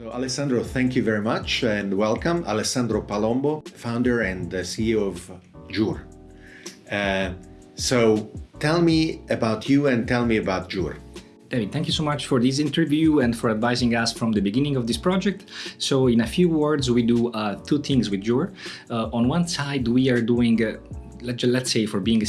Alessandro, thank you very much and welcome. Alessandro Palombo, founder and CEO of Jur. Uh, so tell me about you and tell me about Jur. David, thank you so much for this interview and for advising us from the beginning of this project. So in a few words, we do uh, two things with Jur. Uh, on one side, we are doing uh, let's say for being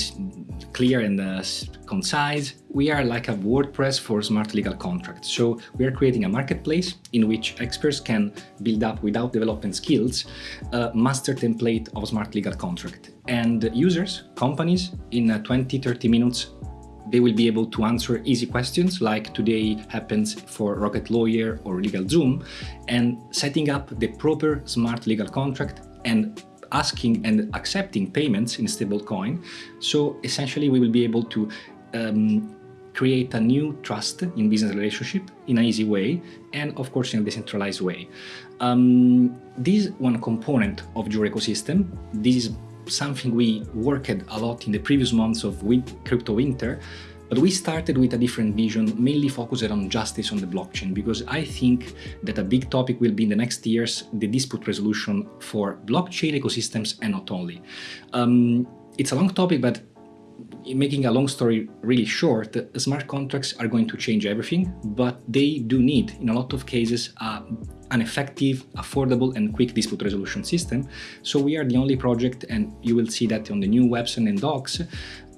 clear and uh, concise, we are like a WordPress for smart legal contracts. So we are creating a marketplace in which experts can build up without development skills a master template of smart legal contract. And users, companies, in uh, 20-30 minutes they will be able to answer easy questions like today happens for Rocket Lawyer or LegalZoom and setting up the proper smart legal contract and asking and accepting payments in stablecoin. So essentially we will be able to um, create a new trust in business relationship in an easy way and of course in a decentralized way. Um, this is one component of your ecosystem. This is something we worked a lot in the previous months of crypto winter but we started with a different vision, mainly focused on justice on the blockchain, because I think that a big topic will be in the next years the dispute resolution for blockchain ecosystems and not only. Um, it's a long topic, but making a long story really short, smart contracts are going to change everything, but they do need, in a lot of cases, uh, an effective, affordable and quick dispute resolution system. So we are the only project, and you will see that on the new website and docs,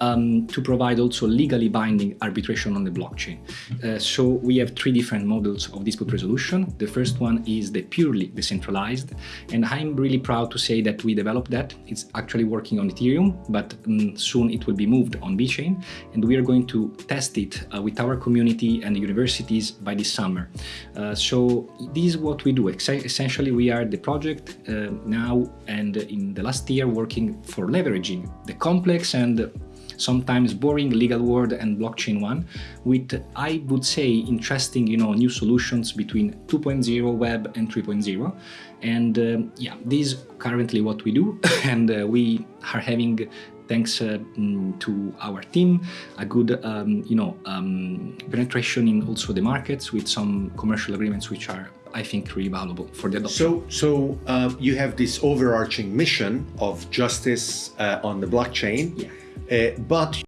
um, to provide also legally binding arbitration on the blockchain. Uh, so we have three different models of dispute resolution. The first one is the purely decentralized, and I'm really proud to say that we developed that. It's actually working on Ethereum, but um, soon it will be moved on VeChain, and we are going to test it uh, with our community and universities by this summer. Uh, so this is what we do. Essentially, we are the project uh, now and in the last year working for leveraging the complex and sometimes boring legal world and blockchain one with, I would say, interesting, you know, new solutions between 2.0 web and 3.0. And um, yeah, this is currently what we do. and uh, we are having thanks uh, mm, to our team, a good, um, you know, um, penetration in also the markets with some commercial agreements which are, I think, really valuable for the adoption. So, so uh, you have this overarching mission of justice uh, on the blockchain. Yeah. Uh, but